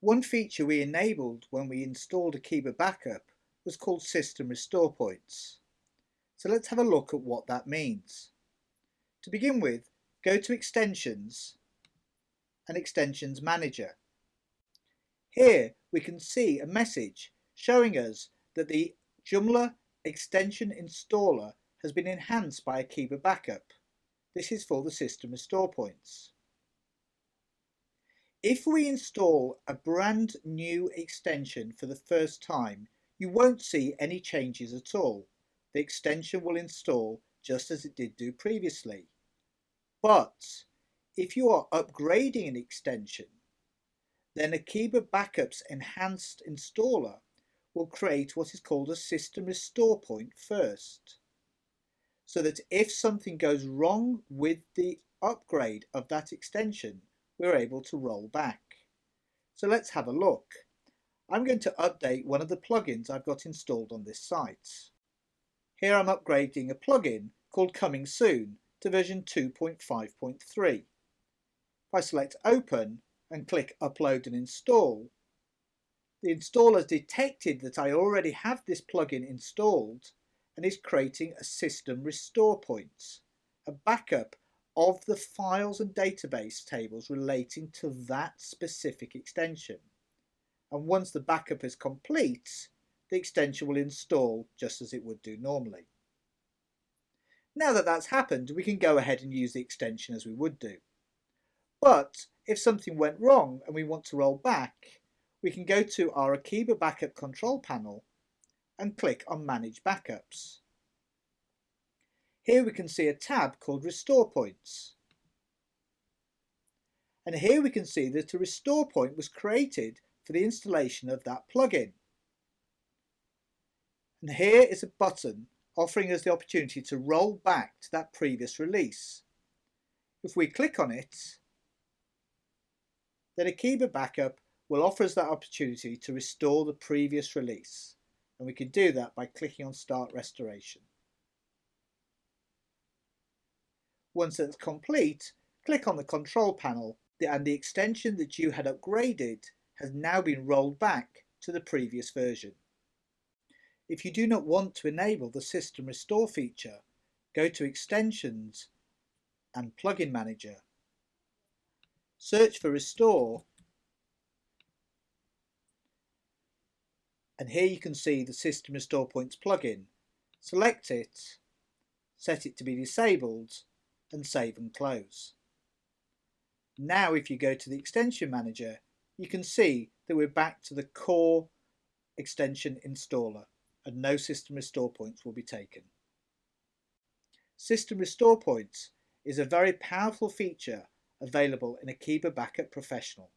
One feature we enabled when we installed Akeeba Backup was called System Restore Points. So let's have a look at what that means. To begin with, go to Extensions and Extensions Manager. Here we can see a message showing us that the Joomla extension installer has been enhanced by Akeeba Backup. This is for the system restore points. If we install a brand new extension for the first time, you won't see any changes at all. The extension will install just as it did do previously. But if you are upgrading an extension, then Akeeba Backup's enhanced installer will create what is called a system restore point first. So that if something goes wrong with the upgrade of that extension, we're able to roll back. So let's have a look. I'm going to update one of the plugins I've got installed on this site. Here I'm upgrading a plugin called Coming Soon to version 2.5.3. If I select Open and click Upload and Install, the installer detected that I already have this plugin installed and is creating a system restore point, a backup of the files and database tables relating to that specific extension. And once the backup is complete, the extension will install just as it would do normally. Now that that's happened, we can go ahead and use the extension as we would do. But if something went wrong and we want to roll back, we can go to our Akeeba Backup control panel and click on Manage Backups. Here we can see a tab called Restore Points. And here we can see that a restore point was created for the installation of that plugin. And here is a button offering us the opportunity to roll back to that previous release. If we click on it, then Akeeba Backup will offer us that opportunity to restore the previous release. And we can do that by clicking on Start Restoration. Once that's complete, click on the control panel and the extension that you had upgraded has now been rolled back to the previous version. If you do not want to enable the System Restore feature, go to Extensions and Plugin Manager. Search for Restore and here you can see the System Restore Points plugin. Select it, set it to be disabled and save and close. Now if you go to the extension manager you can see that we're back to the core extension installer and no system restore points will be taken. System restore points is a very powerful feature available in Akeeba Backup Professional.